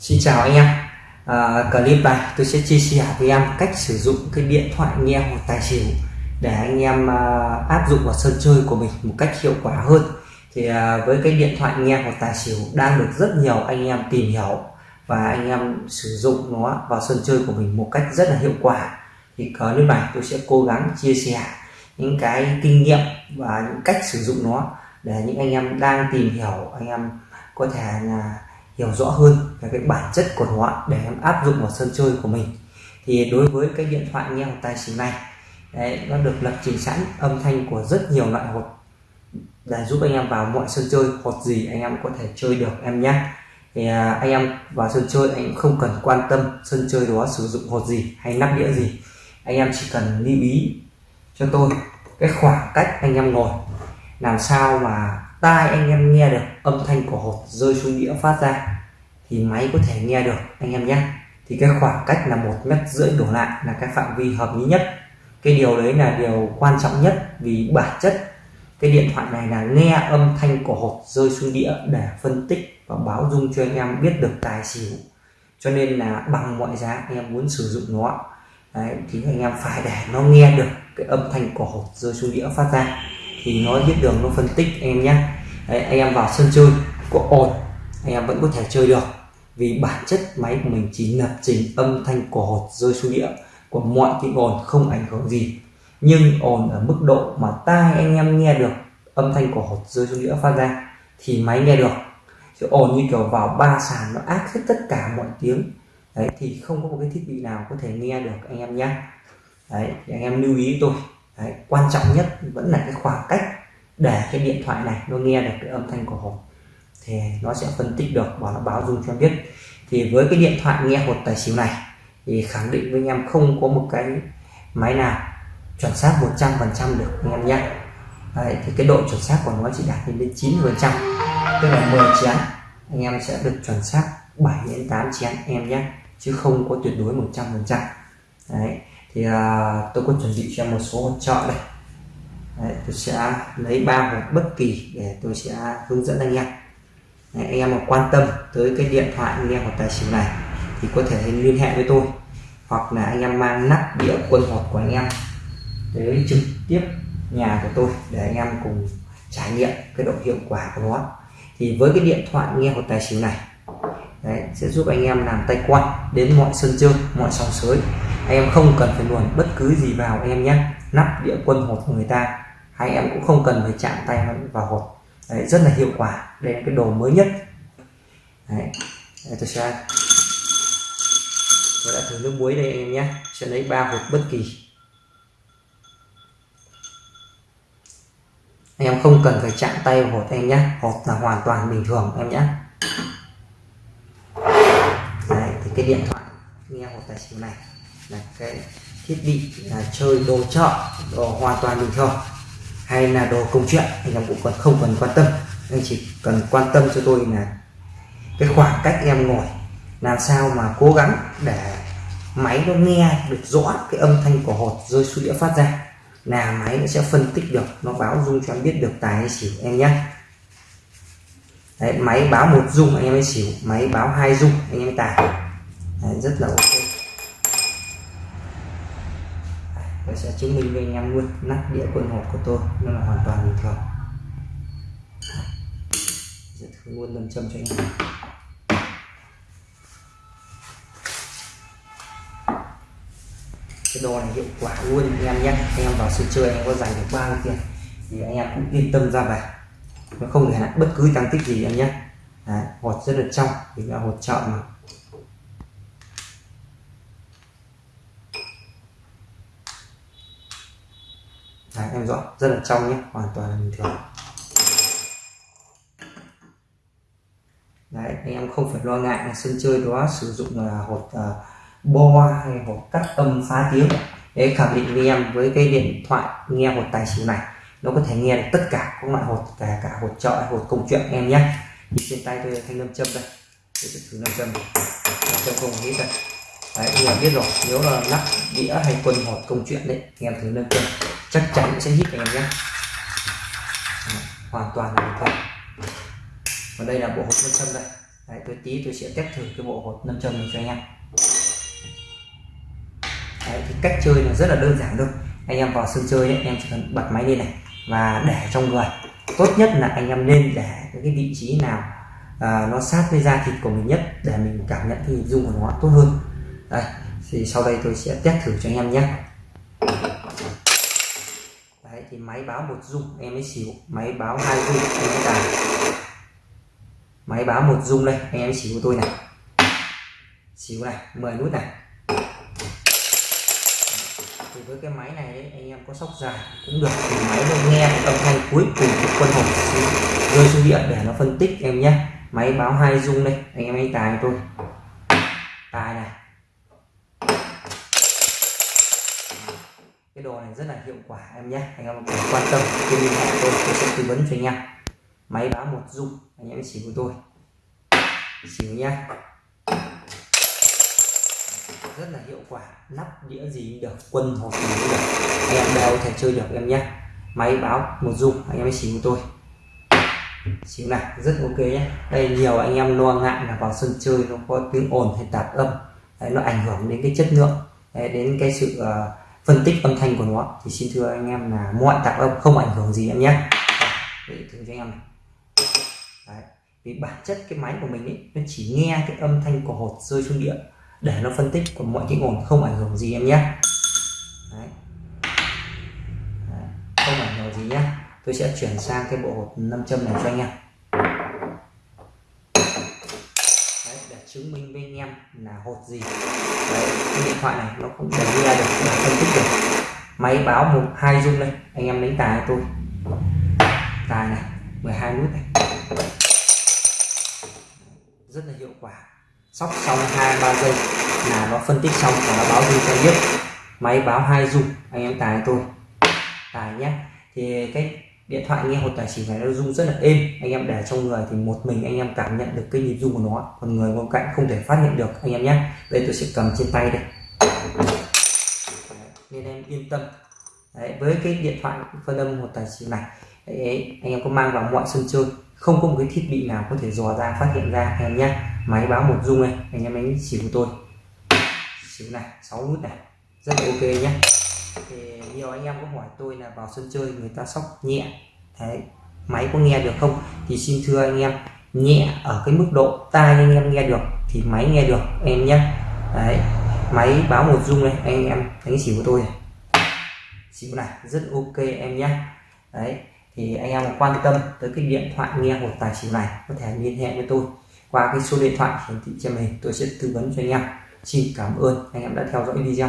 Xin chào anh em. À, clip này tôi sẽ chia sẻ với em cách sử dụng cái điện thoại nghe hoặc tài xỉu để anh em à, áp dụng vào sân chơi của mình một cách hiệu quả hơn. Thì à, với cái điện thoại nghe hoặc tài xỉu đang được rất nhiều anh em tìm hiểu và anh em sử dụng nó vào sân chơi của mình một cách rất là hiệu quả thì clip này tôi sẽ cố gắng chia sẻ những cái kinh nghiệm và những cách sử dụng nó để những anh em đang tìm hiểu anh em có thể là hiểu rõ hơn về cái bản chất của nó để em áp dụng vào sân chơi của mình. Thì đối với cái điện thoại nghe tài xỉu này đấy, nó được lập trình sẵn âm thanh của rất nhiều loại hột. Để giúp anh em vào mọi sân chơi hột gì anh em có thể chơi được em nhé. Thì à, anh em vào sân chơi anh không cần quan tâm sân chơi đó sử dụng hột gì hay nắp đĩa gì. Anh em chỉ cần lưu ý cho tôi cái khoảng cách anh em ngồi. Làm sao mà tai anh em nghe được âm thanh của hột rơi xuống đĩa phát ra thì máy có thể nghe được anh em nhé. Thì cái khoảng cách là một mét rưỡi đổ lại là cái phạm vi hợp lý nhất. Cái điều đấy là điều quan trọng nhất vì bản chất cái điện thoại này là nghe âm thanh của hột rơi xuống đĩa để phân tích và báo dung cho anh em biết được tài xỉu. Cho nên là bằng mọi giá anh em muốn sử dụng nó đấy, thì anh em phải để nó nghe được cái âm thanh của hột rơi xuống đĩa phát ra thì nó biết đường nó phân tích anh em nhé. Đấy, anh em vào sân chơi có ồn anh em vẫn có thể chơi được. Vì bản chất máy của mình chỉ lập trình âm thanh của hột rơi xuống địa của mọi tiếng ồn không ảnh hưởng gì. Nhưng ồn ở mức độ mà tai anh em nghe được âm thanh của hột rơi xuống đĩa phát ra thì máy nghe được. Chứ ồn như kiểu vào ba sàn nó ác hết tất cả mọi tiếng. Đấy thì không có một cái thiết bị nào có thể nghe được anh em nhé đấy thì anh em lưu ý tôi. Đấy, quan trọng nhất vẫn là cái khoảng cách để cái điện thoại này nó nghe được cái âm thanh của hộp thì nó sẽ phân tích được và nó báo dung cho biết. Thì với cái điện thoại nghe hột tài xỉu này thì khẳng định với anh em không có một cái máy nào chuẩn xác 100% được anh em nhé. Đấy, thì cái độ chuẩn xác của nó chỉ đạt đến 90 phần trăm tức là 10 chén anh em sẽ được chuẩn xác 7 đến 8 chén em nhé chứ không có tuyệt đối 100 phần trăm. Đấy thì uh, tôi có chuẩn bị cho một số hỗ trợ đây. Đấy, tôi sẽ lấy ba hộp bất kỳ để tôi sẽ hướng dẫn anh em. Đấy, anh em mà quan tâm tới cái điện thoại nghe hoặc tài xỉu này thì có thể liên hệ với tôi. Hoặc là anh em mang nắp đĩa quân hột của anh em tới trực tiếp nhà của tôi để anh em cùng trải nghiệm cái độ hiệu quả của nó. Thì với cái điện thoại nghe hột tài xỉu này Đấy, sẽ giúp anh em làm tay quan đến mọi sân chơi mọi sòng sới. Anh em không cần phải luồn bất cứ gì vào anh em nhé. Nắp đĩa quân hột của người ta hay em cũng không cần phải chạm tay vào hột. Đấy, rất là hiệu quả đây là cái đồ mới nhất. Đấy, đây, tôi sẽ tôi đã thử nước muối đây anh em nhé. Sẽ lấy ba hột bất kỳ. Anh em không cần phải chạm tay vào hột em nhé. Hột là hoàn toàn bình thường em nhé. Đấy, thì cái điện thoại nghe hột tài xỉu này là cái thiết bị là chơi đồ chợ đồ hoàn toàn bình thường hay là đồ công chuyện thì em cũng còn không cần quan tâm. Anh chỉ cần quan tâm cho tôi là cái khoảng cách em ngồi làm sao mà cố gắng để máy nó nghe được rõ cái âm thanh của hột rơi xuống đĩa phát ra là máy nó sẽ phân tích được nó báo dung cho em biết được tài hay xỉu em nhé. Đấy, máy báo một dung anh em ấy xỉu máy báo hai dung anh em tài Đấy, rất là ok. Tôi sẽ chứng minh với anh em luôn nắp đĩa quân hộp của tôi nó là hoàn toàn bình thường. Sẽ thử luôn lâm châm cho anh em. Cái đồ này hiệu quả luôn anh em nhé. Anh em vào sân chơi anh em có giành được bao nhiêu tiền thì anh em cũng yên tâm ra về nó không thể bất cứ tăng tích gì em nhé. Đấy, hột rất là trong vì là hột chợ mà. Đấy, em rõ rất là trong nhé hoàn toàn là bình thường. Đấy, anh em không phải lo ngại là sân chơi đó sử dụng là hột uh, à, bo hay hột cắt âm phá tiếng để khẳng định với em với cái điện thoại nghe hột tài xỉu này nó có thể nghe được tất cả các loại hột cả cả hột chợ hột công chuyện em nhé. Thì trên tay tôi thanh lâm châm đây tôi sẽ thử lâm châm lâm châm không hết đây. Đấy em biết rồi nếu là nắp đĩa hay quân hột công chuyện đấy anh em thử lâm châm chắc chắn sẽ hít anh em nhé. Hoàn toàn là bình và còn đây là bộ hộp nâm châm đây. Đấy, tôi tí tôi sẽ test thử cái bộ hột nâm châm này cho anh em. Đấy, thì cách chơi là rất là đơn giản thôi. Anh em vào sân chơi ấy, em chỉ cần bật máy lên này và để trong người. Tốt nhất là anh em nên để cái vị trí nào à, nó sát với da thịt của mình nhất để mình cảm nhận cái dung của nó tốt hơn. Đây thì sau đây tôi sẽ test thử cho anh em nhé thì máy báo một dung em mới xỉu máy báo hai dung em mới tài máy báo một dung đây anh em xỉu tôi này. Xỉu này 10 nút này. Thì với cái máy này ấy, anh em có sóc dài cũng được. Thì máy nó nghe âm thanh cuối cùng của quân hồn rơi xuống điện để nó phân tích em nhé. Máy báo hai dung đây anh em anh tài tôi. Tài này. Cái đồ này rất là hiệu quả em nhé. Anh em quan tâm thì liên hệ tôi tôi sẽ tư vấn cho anh em. Máy báo một dung anh em xỉu của tôi. Xỉu nhá. Rất là hiệu quả nắp đĩa gì được quân hộp gì cũng được. Anh em đều thể chơi được em nhé. Máy báo một dung anh em chỉ xỉu của tôi. Xíu này rất ok nhé. Đây nhiều anh em lo ngại là vào sân chơi nó có tiếng ồn hay tạp âm. Đấy, nó ảnh hưởng đến cái chất lượng đấy, đến cái sự uh, phân tích âm thanh của nó thì xin thưa anh em là mọi tạp âm không ảnh hưởng gì em nhé để thử cho anh em này đấy. vì bản chất cái máy của mình ấy, nó chỉ nghe cái âm thanh của hột rơi xuống địa để nó phân tích còn mọi tiếng ồn không ảnh hưởng gì em nhé đấy. Đấy. không ảnh hưởng gì nhé tôi sẽ chuyển sang cái bộ hột nam châm này cho anh em Đấy, để chứng minh với anh em là hột gì? Đấy, cái điện thoại này nó cũng để ra được là phân tích được. Máy báo một hai dung đây anh em lấy tài tôi. Tài này 12 nút này. Rất là hiệu quả. Sóc xong hai ba giây là nó phân tích xong và nó báo dung cho biết. Máy báo hai dung anh em tài tôi. Tài nhé. Thì cái điện thoại nghe hột tài xỉu này nó rung rất là êm. Anh em để trong người thì một mình anh em cảm nhận được cái nhịp rung của nó. Còn người bên cạnh không thể phát hiện được anh em nhé. Đây tôi sẽ cầm trên tay đây. Nên em yên tâm. Đấy, với cái điện thoại phân âm hột tài xỉu này Đấy, anh em có mang vào mọi sân chơi. Không có một cái thiết bị nào có thể dò ra phát hiện ra anh em nhé. Máy báo một rung này anh em đánh xỉu của tôi. Xỉu này 6 nút này. Rất là ok nhé thì nhiều anh em có hỏi tôi là vào sân chơi người ta sóc nhẹ. Đấy, máy có nghe được không? Thì xin thưa anh em, nhẹ ở cái mức độ tai anh em nghe được thì máy nghe được, em nhé. Đấy, máy báo một rung này anh em đánh xỉu của tôi này. Xỉu này, rất ok em nhé. Đấy, thì anh em quan tâm tới cái điện thoại nghe một tài xỉu này, có thể liên hệ với tôi. Qua cái số điện thoại hiển thị trên mình tôi sẽ tư vấn cho anh em. Xin cảm ơn, anh em đã theo dõi video.